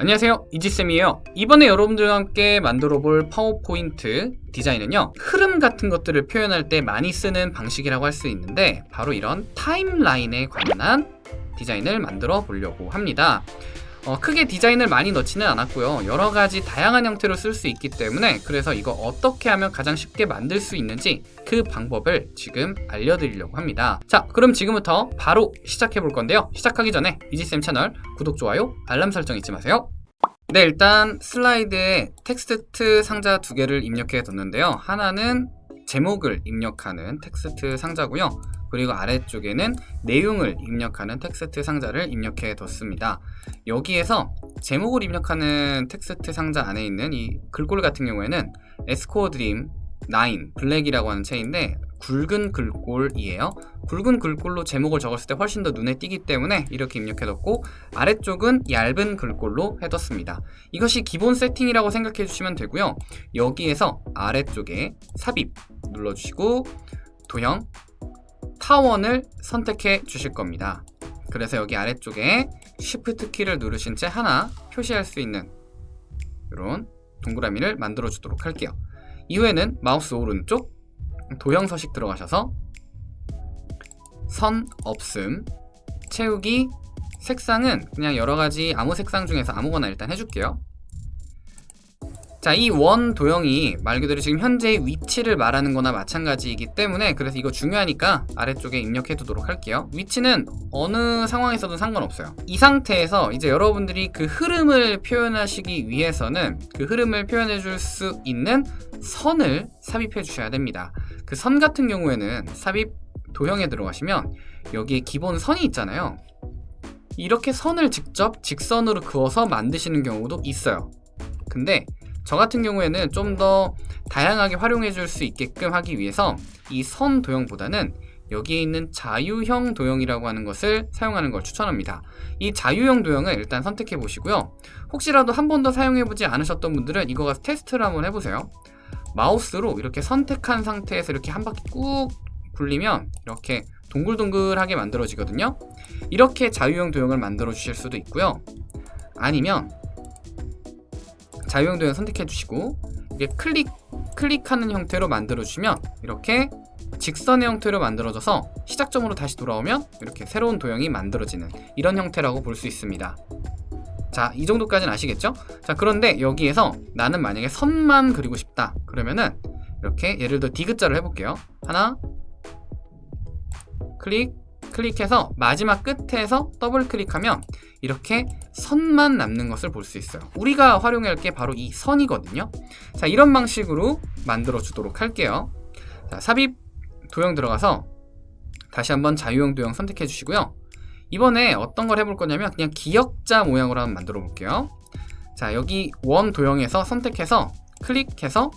안녕하세요. 이지쌤이에요. 이번에 여러분들과 함께 만들어 볼 파워포인트 디자인은요 흐름 같은 것들을 표현할 때 많이 쓰는 방식이라고 할 수 있는데 바로 이런 타임라인에 관련한 디자인을 만들어 보려고 합니다 어, 크게 디자인을 많이 넣지는 않았고요. 여러가지 다양한 형태로 쓸 수 있기 때문에 그래서 이거 어떻게 하면 가장 쉽게 만들 수 있는지 그 방법을 지금 알려드리려고 합니다. 자 그럼 지금부터 바로 시작해 볼 건데요. 시작하기 전에 이지쌤 채널 구독, 좋아요, 알람 설정 잊지 마세요. 네 일단 슬라이드에 텍스트 상자 두 개를 입력해 뒀는데요. 하나는 제목을 입력하는 텍스트 상자고요 그리고 아래쪽에는 내용을 입력하는 텍스트 상자를 입력해 뒀습니다. 여기에서 제목을 입력하는 텍스트 상자 안에 있는 이 글꼴 같은 경우에는 S-Core Dream 9 Black이라고 하는 체인데 굵은 글꼴이에요. 굵은 글꼴로 제목을 적었을 때 훨씬 더 눈에 띄기 때문에 이렇게 입력해뒀고 아래쪽은 얇은 글꼴로 해뒀습니다. 이것이 기본 세팅이라고 생각해 주시면 되고요. 여기에서 아래쪽에 삽입 눌러주시고 도형 타원을 선택해 주실 겁니다. 그래서 여기 아래쪽에 Shift 키를 누르신 채 하나 표시할 수 있는 이런 동그라미를 만들어 주도록 할게요. 이후에는 마우스 오른쪽 도형 서식 들어가셔서 선 없음 채우기 색상은 그냥 여러가지 아무 색상 중에서 아무거나 일단 해줄게요 자, 이 원 도형이 말 그대로 지금 현재의 위치를 말하는 거나 마찬가지이기 때문에 그래서 이거 중요하니까 아래쪽에 입력해 두도록 할게요. 위치는 어느 상황에서도 상관없어요. 이 상태에서 이제 여러분들이 그 흐름을 표현하시기 위해서는 그 흐름을 표현해 줄 수 있는 선을 삽입해 주셔야 됩니다. 그 선 같은 경우에는 삽입 도형에 들어가시면 여기에 기본 선이 있잖아요. 이렇게 선을 직접 직선으로 그어서 만드시는 경우도 있어요. 근데 저 같은 경우에는 좀 더 다양하게 활용해 줄 수 있게끔 하기 위해서 이 선 도형보다는 여기에 있는 자유형 도형이라고 하는 것을 사용하는 걸 추천합니다. 이 자유형 도형을 일단 선택해 보시고요. 혹시라도 한 번도 사용해 보지 않으셨던 분들은 이거 가서 테스트를 한번 해보세요. 마우스로 이렇게 선택한 상태에서 이렇게 한 바퀴 꾹 굴리면 이렇게 동글동글하게 만들어지거든요. 이렇게 자유형 도형을 만들어 주실 수도 있고요. 아니면 자유형 도형 선택해 주시고 이게 클릭 클릭하는 형태로 만들어 주시면 이렇게 직선의 형태로 만들어져서 시작점으로 다시 돌아오면 이렇게 새로운 도형이 만들어지는 이런 형태라고 볼 수 있습니다. 자, 이 정도까지는 아시겠죠? 자, 그런데 여기에서 나는 만약에 선만 그리고 싶다. 그러면은 이렇게 예를 들어 디귿자를 해볼게요. 하나 클릭 클릭해서 마지막 끝에서 더블 클릭하면 이렇게 선만 남는 것을 볼 수 있어요. 우리가 활용할 게 바로 이 선이거든요. 자 이런 방식으로 만들어 주도록 할게요. 자, 삽입 도형 들어가서 다시 한번 자유형 도형 선택해 주시고요. 이번에 어떤 걸 해볼 거냐면 그냥 기역자 모양으로 한번 만들어 볼게요. 자 여기 원 도형에서 선택해서 클릭해서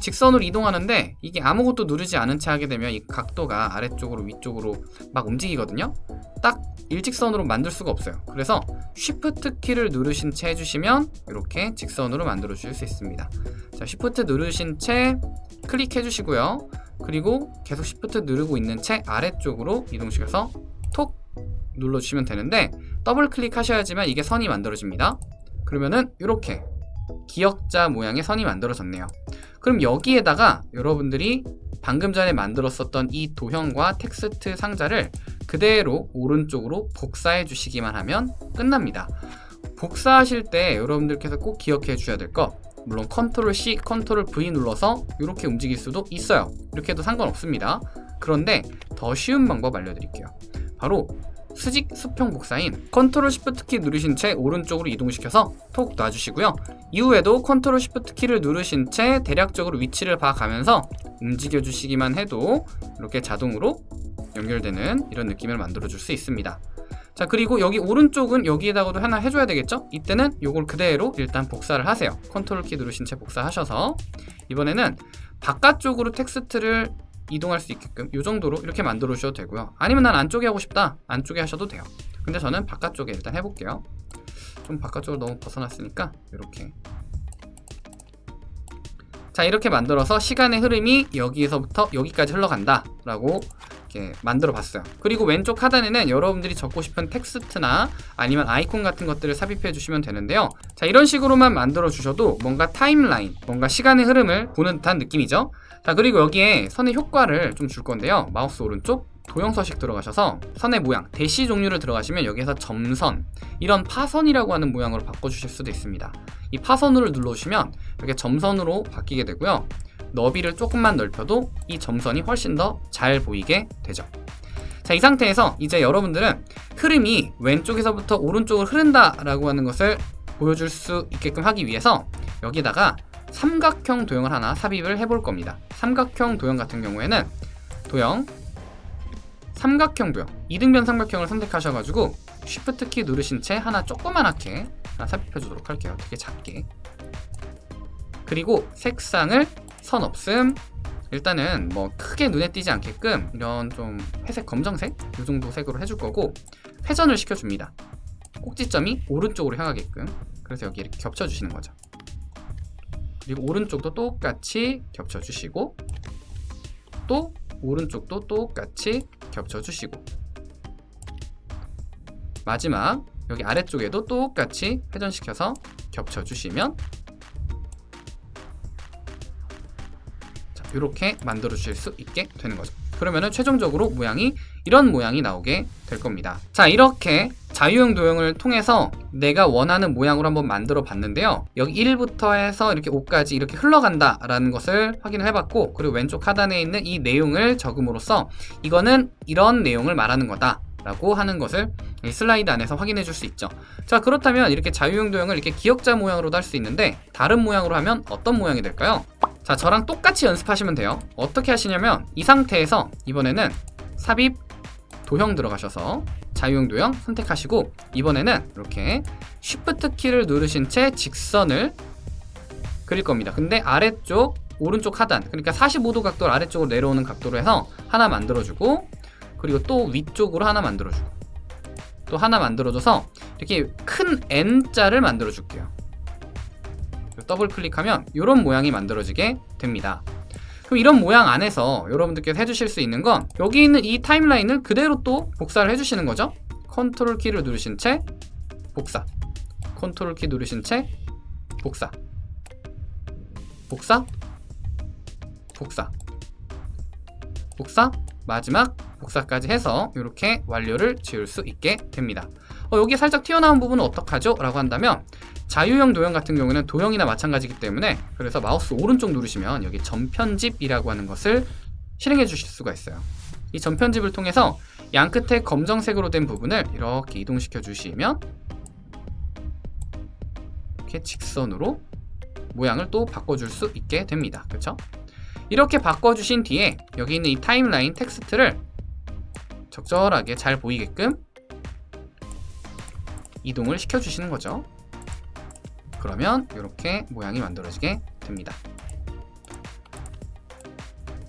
직선으로 이동하는데 이게 아무것도 누르지 않은 채 하게 되면 이 각도가 아래쪽으로 위쪽으로 막 움직이거든요. 딱 일직선으로 만들 수가 없어요. 그래서 Shift 키를 누르신 채 해주시면 이렇게 직선으로 만들어 주실 수 있습니다. 자 Shift 누르신 채 클릭해 주시고요. 그리고 계속 Shift 누르고 있는 채 아래쪽으로 이동시켜서 톡 눌러주시면 되는데 더블 클릭하셔야지만 이게 선이 만들어집니다. 그러면은 이렇게 기역자 모양의 선이 만들어졌네요. 그럼 여기에다가 여러분들이 방금 전에 만들었었던 이 도형과 텍스트 상자를 그대로 오른쪽으로 복사해 주시기만 하면 끝납니다. 복사하실 때 여러분들께서 꼭 기억해 주셔야 될것 물론 컨트롤 C, 컨트롤 V 눌러서 이렇게 움직일 수도 있어요. 이렇게 해도 상관없습니다. 그런데 더 쉬운 방법 알려드릴게요. 바로 수직 수평 복사인 컨트롤 Shift 키 누르신 채 오른쪽으로 이동시켜서 톡 놔주시고요. 이후에도 컨트롤 Shift 키를 누르신 채 대략적으로 위치를 봐가면서 움직여 주시기만 해도 이렇게 자동으로 연결되는 이런 느낌을 만들어 줄 수 있습니다. 자 그리고 여기 오른쪽은 여기에다가도 하나 해줘야 되겠죠? 이때는 이걸 그대로 일단 복사를 하세요. 컨트롤 키 누르신 채 복사하셔서. 이번에는 바깥쪽으로 텍스트를 이동할 수 있게끔 이 정도로 이렇게 만들어 주셔도 되고요. 아니면 난 안쪽에 하고 싶다. 안쪽에 하셔도 돼요. 근데 저는 바깥쪽에 일단 해볼게요. 좀 바깥쪽으로 너무 벗어났으니까 이렇게. 자 이렇게 만들어서 시간의 흐름이 여기에서부터 여기까지 흘러간다. 라고 이렇게 만들어 봤어요. 그리고 왼쪽 하단에는 여러분들이 적고 싶은 텍스트나 아니면 아이콘 같은 것들을 삽입해 주시면 되는데요. 자, 이런 식으로만 만들어 주셔도 뭔가 timeline, 뭔가 시간의 흐름을 보는 듯한 느낌이죠. 자, 그리고 여기에 선의 효과를 좀 줄 건데요. 마우스 오른쪽 도형 서식 들어가셔서 선의 모양, 대시 종류를 들어가시면 여기에서 점선, 이런 파선이라고 하는 모양으로 바꿔주실 수도 있습니다. 이 파선으로 눌러주시면 이렇게 점선으로 바뀌게 되고요. 너비를 조금만 넓혀도 이 점선이 훨씬 더 잘 보이게 되죠. 자, 이 상태에서 이제 여러분들은 흐름이 왼쪽에서부터 오른쪽으로 흐른다라고 하는 것을 보여줄 수 있게끔 하기 위해서 여기다가 삼각형 도형을 하나 삽입을 해볼 겁니다. 삼각형 도형 같은 경우에는 도형 삼각형 도형 이등변 삼각형을 선택하셔가지고 Shift 키 누르신 채 하나 조그만하게 하나 삽입해 주도록 할게요. 되게 작게 그리고 색상을 선 없음 일단은 뭐 크게 눈에 띄지 않게끔 이런 좀 회색 검정색 이 정도 색으로 해줄 거고 회전을 시켜줍니다. 꼭지점이 오른쪽으로 향하게끔 그래서 여기 이렇게 겹쳐주시는 거죠. 그리고 오른쪽도 똑같이 겹쳐주시고 또 오른쪽도 똑같이 겹쳐주시고 마지막 여기 아래쪽에도 똑같이 회전시켜서 겹쳐주시면 이렇게 만들어 주실 수 있게 되는 거죠. 그러면은 최종적으로 모양이 이런 모양이 나오게 될 겁니다. 자 이렇게 자유형 도형을 통해서 내가 원하는 모양으로 한번 만들어 봤는데요. 여기 1부터 해서 이렇게 5까지 이렇게 흘러간다 라는 것을 확인을 해봤고 그리고 왼쪽 하단에 있는 이 내용을 적음으로써 이거는 이런 내용을 말하는 거다 라고 하는 것을 이 슬라이드 안에서 확인해 줄 수 있죠. 자 그렇다면 이렇게 자유형 도형을 이렇게 기역자 모양으로도 할 수 있는데 다른 모양으로 하면 어떤 모양이 될까요? 자 저랑 똑같이 연습하시면 돼요. 어떻게 하시냐면 이 상태에서 이번에는 삽입 도형 들어가셔서 자유형 도형 선택하시고 이번에는 이렇게 Shift 키를 누르신 채 직선을 그릴 겁니다. 근데 아래쪽 오른쪽 하단 그러니까 45도 각도를 아래쪽으로 내려오는 각도로 해서 하나 만들어주고 그리고 또 위쪽으로 하나 만들어주고 또 하나 만들어줘서 이렇게 큰 N자를 만들어줄게요 더블 클릭하면 이런 모양이 만들어지게 됩니다. 그럼 이런 모양 안에서 여러분들께서 해주실 수 있는 건 여기 있는 이 timeline을 그대로 또 복사를 해주시는 거죠? 컨트롤 키를 누르신 채 복사. 컨트롤 키 누르신 채 복사. 복사. 복사. 복사. 마지막 복사까지 해서 이렇게 완료를 지을 수 있게 됩니다. 어, 여기 살짝 튀어나온 부분은 어떡하죠? 라고 한다면 자유형 도형 같은 경우는 도형이나 마찬가지기 때문에 그래서 마우스 오른쪽 누르시면 여기 점편집이라고 하는 것을 실행해 주실 수가 있어요. 이 점편집을 통해서 양 끝에 검정색으로 된 부분을 이렇게 이동시켜 주시면 이렇게 직선으로 모양을 또 바꿔줄 수 있게 됩니다. 그렇죠? 이렇게 바꿔주신 뒤에 여기 있는 이 timeline 텍스트를 적절하게 잘 보이게끔 이동을 시켜주시는 거죠 그러면 이렇게 모양이 만들어지게 됩니다.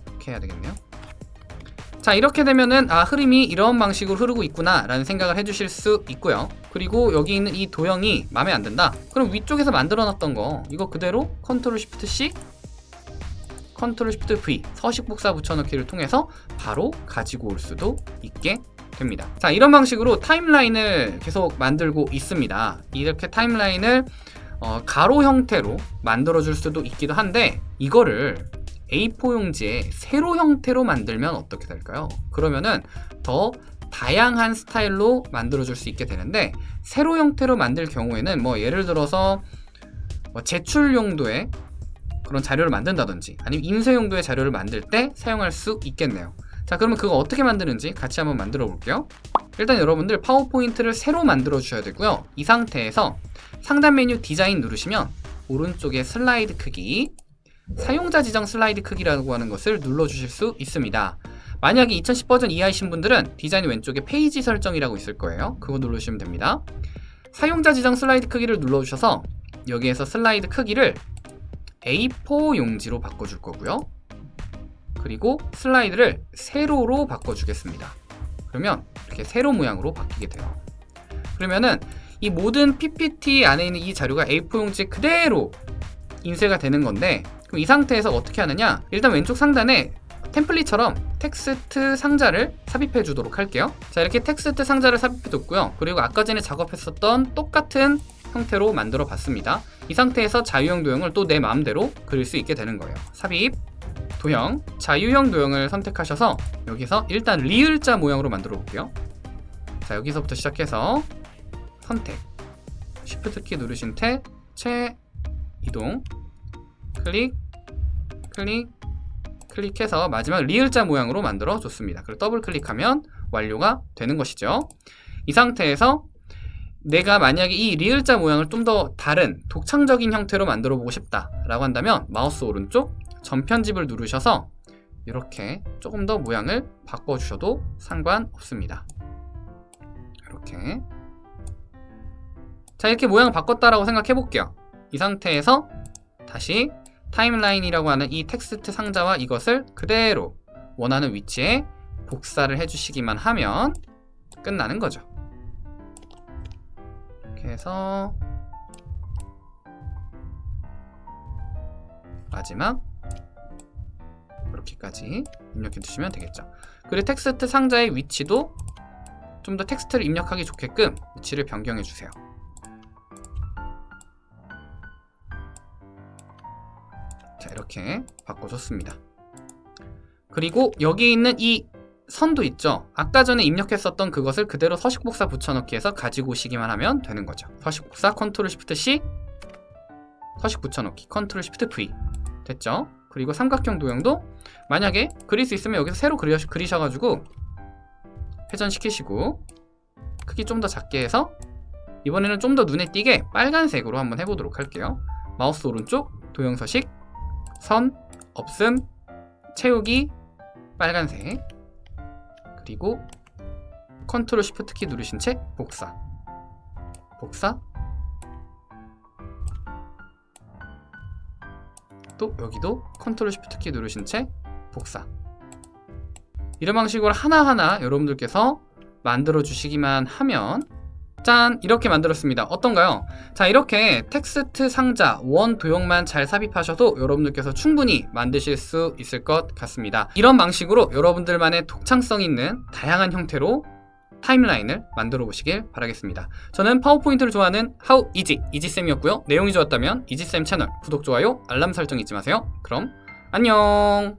이렇게 해야 되겠네요. 자 이렇게 되면은 아 흐름이 이런 방식으로 흐르고 있구나 라는 생각을 해주실 수 있고요. 그리고 여기 있는 이 도형이 마음에 안 든다. 그럼 위쪽에서 만들어 놨던 거 이거 그대로 컨트롤 쉬프트 C 컨트롤 Shift V 서식 복사 붙여넣기를 통해서 바로 가지고 올 수도 있게 됩니다. 자 이런 방식으로 timeline을 계속 만들고 있습니다. 이렇게 timeline을 어, 가로 형태로 만들어 줄 수도 있기도 한데 이거를 A4 용지에 세로 형태로 만들면 어떻게 될까요? 그러면은 더 다양한 스타일로 만들어 줄 수 있게 되는데 세로 형태로 만들 경우에는 뭐 예를 들어서 뭐 제출 용도의 그런 자료를 만든다든지 아니면 인쇄 용도의 자료를 만들 때 사용할 수 있겠네요. 자 그러면 그거 어떻게 만드는지 같이 한번 만들어 볼게요. 일단 여러분들 파워포인트를 새로 만들어 주셔야 되고요. 이 상태에서 상단 메뉴 디자인 누르시면 오른쪽에 슬라이드 크기 사용자 지정 슬라이드 크기라고 하는 것을 눌러 주실 수 있습니다. 만약에 2010 버전 이하이신 분들은 디자인 왼쪽에 페이지 설정이라고 있을 거예요. 그거 누르시면 됩니다. 사용자 지정 슬라이드 크기를 눌러주셔서 여기에서 슬라이드 크기를 A4 용지로 바꿔줄 거고요. 그리고 슬라이드를 세로로 바꿔주겠습니다. 그러면 이렇게 세로 모양으로 바뀌게 돼요. 그러면은 이 모든 PPT 안에 있는 이 자료가 A4 용지에 그대로 인쇄가 되는 건데 그럼 이 상태에서 어떻게 하느냐? 일단 왼쪽 상단에 템플릿처럼 텍스트 상자를 삽입해 주도록 할게요. 자 이렇게 텍스트 상자를 삽입해 뒀고요. 그리고 아까 전에 작업했었던 똑같은 형태로 만들어 봤습니다. 이 상태에서 자유형 도형을 또 내 마음대로 그릴 수 있게 되는 거예요. 삽입 도형 자유형 도형을 선택하셔서 여기서 일단 리을자 모양으로 만들어 볼게요. 자 여기서부터 시작해서 선택. Shift 키 누르신 채, 채 이동. 클릭 클릭 클릭해서 마지막 리을자 모양으로 만들어 줬습니다. 그리고 더블 클릭하면 완료가 되는 것이죠. 이 상태에서 내가 만약에 이 리을자 모양을 좀 더 다른 독창적인 형태로 만들어 보고 싶다 라고 한다면 마우스 오른쪽 점 편집을 누르셔서 이렇게 조금 더 모양을 바꿔 주셔도 상관없습니다. 이렇게 자 이렇게 모양을 바꿨다라고 생각해 볼게요. 이 상태에서 다시 타임라인이라고 하는 이 텍스트 상자와 이것을 그대로 원하는 위치에 복사를 해주시기만 하면 끝나는 거죠. 이렇게 해서 마지막 이렇게까지 입력해 두시면 되겠죠. 그리고 텍스트 상자의 위치도 좀 더 텍스트를 입력하기 좋게끔 위치를 변경해 주세요 이렇게 바꿔줬습니다. 그리고 여기 있는 이 선도 있죠? 아까 전에 입력했었던 그것을 그대로 서식복사 붙여넣기 해서 가지고 오시기만 하면 되는 거죠. 서식복사 컨트롤 시프트 C 서식 붙여넣기 컨트롤 시프트 V. 됐죠? 그리고 삼각형 도형도 만약에 그릴 수 있으면 여기서 새로 그리, 그리셔가지고 회전시키시고 크기 좀 더 작게 해서 이번에는 좀 더 눈에 띄게 빨간색으로 한번 해보도록 할게요. 마우스 오른쪽 도형 서식 선, 없음, 채우기, 빨간색. 그리고 컨트롤 시프트 키 누르신 채 복사. 복사. 또 여기도 컨트롤 시프트 키 누르신 채 복사. 이런 방식으로 하나하나 여러분들께서 만들어 주시기만 하면 짠! 이렇게 만들었습니다. 어떤가요? 자 이렇게 텍스트 상자 원 도형만 잘 삽입하셔도 여러분들께서 충분히 만드실 수 있을 것 같습니다. 이런 방식으로 여러분들만의 독창성 있는 다양한 형태로 타임라인을 만들어 보시길 바라겠습니다. 저는 파워포인트를 좋아하는 How Easy 이지쌤이었고요. 내용이 좋았다면 이지쌤 채널 구독, 좋아요, 알람 설정 잊지 마세요. 그럼 안녕